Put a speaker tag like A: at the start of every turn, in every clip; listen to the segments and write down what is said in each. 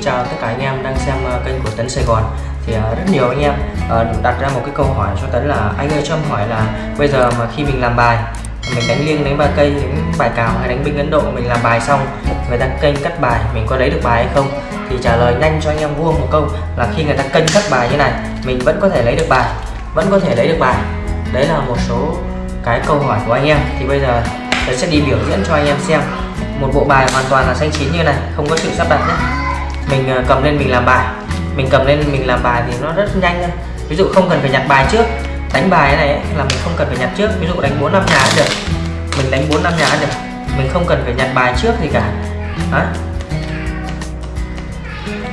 A: Xin chào tất cả anh em đang xem ờ, kênh của Tấn Sài Gòn. Thì ờ, rất nhiều anh em ờ, đặt ra một cái câu hỏi cho Tấn là, anh ơi cho em hỏi là bây giờ mà khi mình làm bài, mình đánh liêng đánh ba cây đánh bài cào hay đánh binh Ấn Độ mình làm bài xong, người ta kênh cắt bài, mình có lấy được bài hay không? Thì trả lời nhanh cho anh em vuông một câu là khi người ta kênh cắt bài như này, mình vẫn có thể lấy được bài, vẫn có thể lấy được bài. Đấy là một số cái câu hỏi của anh em. Thì bây giờ Tấn sẽ đi biểu diễn cho anh em xem. Một bộ bài hoàn toàn là xanh chín như này, không có sự sắp đặt nhé mình à, cầm lên mình làm bài. Mình cầm lên mình làm bài thì nó rất nhanh thôi. Ví dụ không cần phải nhặt bài trước. Đánh bài này ấy, là mình không cần phải nhặt trước. Ví dụ đánh bốn năm nhà cũng được. Mình đánh bốn năm nhà cũng được. Mình không cần phải nhặt bài trước gì cả. Đó.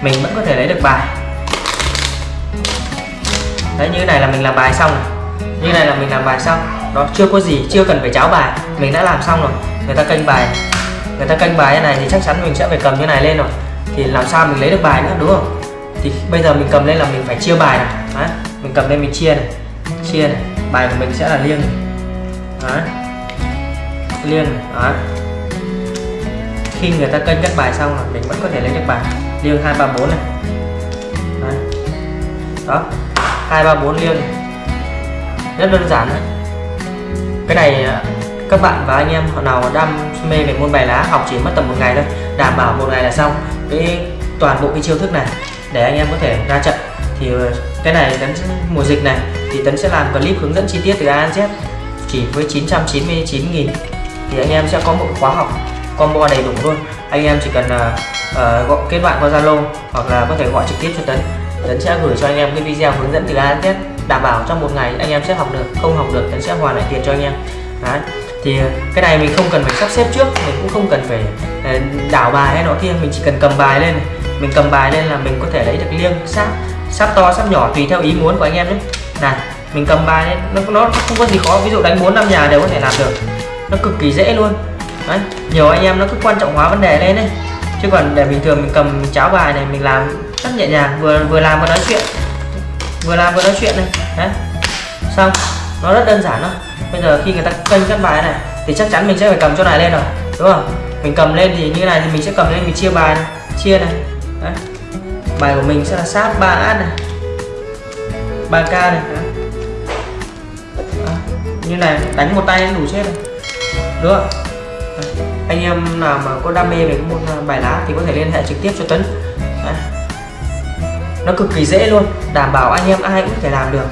A: mình vẫn có thể lấy được bài. Đấy như này là mình làm bài xong như này là mình làm bài xong. Đó chưa có gì chưa cần phải cháo bài. Mình đã làm xong rồi. Người ta canh bài. Người ta canh bài như này thì chắc chắn mình sẽ phải cầm như này lên rồi thì làm sao mình lấy được bài nữa, đúng không thì bây giờ mình cầm lên là mình phải chia bài này Đấy. mình cầm lên mình chia này chia này bài của mình sẽ là liêng Đấy. liêng này. Đấy. khi người ta cân các bài xong là mình vẫn có thể lấy được bài liêng hai, ba, bốn này Đấy. đó hai, ba, bốn liêng này. rất đơn giản đấy cái này à, các bạn và anh em nào đam mê về môn bài lá học chỉ mất tầm một ngày thôi đảm bảo một ngày là xong cái toàn bộ cái chiêu thức này để anh em có thể ra trận. Thì ờ, cái này tấn mùa dịch này thì tấn sẽ làm clip hướng dẫn chi tiết từ A đến Z chỉ với 999.000 thì anh em sẽ có một khóa học combo đầy đủ luôn. Anh em chỉ cần uh, gọi kết bạn qua Zalo hoặc là có thể gọi trực tiếp cho tấn. Tấn sẽ gửi cho anh em cái video hướng dẫn từ A đến Z đảm bảo trong một ngày anh em sẽ học được không học được tấn sẽ hoàn lại tiền cho anh em. Đấy thì cái này mình không cần phải sắp xếp trước mình cũng không cần phải ờ, đảo bài hay nọ kia mình chỉ cần cầm bài lên. Mình cầm bài lên là mình có thể lấy được liêng sáp sáp to sáp nhỏ tùy theo ý muốn của anh em nhé. Này mình cầm bài lên nó, nó không có gì khó ví dụ đánh bốn năm nhà đều có thể làm được. Nó cực kỳ dễ luôn. Đấy nhiều anh em nó cứ quan trọng hóa vấn đề lên đấy. Chứ còn để bình thường mình cầm cháo bài này mình làm rất nhẹ nhàng vừa vừa làm vừa nói chuyện. Vừa làm vừa nói chuyện này. Đấy. Xong nó rất đơn giản thôi bây giờ khi người ta kênh các bài này, thì chắc chắn mình sẽ phải cầm chỗ này lên rồi, đúng không mình cầm lên thì như này thì mình sẽ cầm lên, mình chia bài này. chia này đấy. bài của mình sẽ là sát 3 át này 3k này đấy. Như này, đánh một tay đủ chết rồi, đúng không đấy. anh em nào mà có đam mê về môn ờ, bài lá thì có thể liên hệ trực tiếp cho Tấn đấy. nó cực kỳ dễ luôn, đảm bảo anh em ai cũng có thể làm được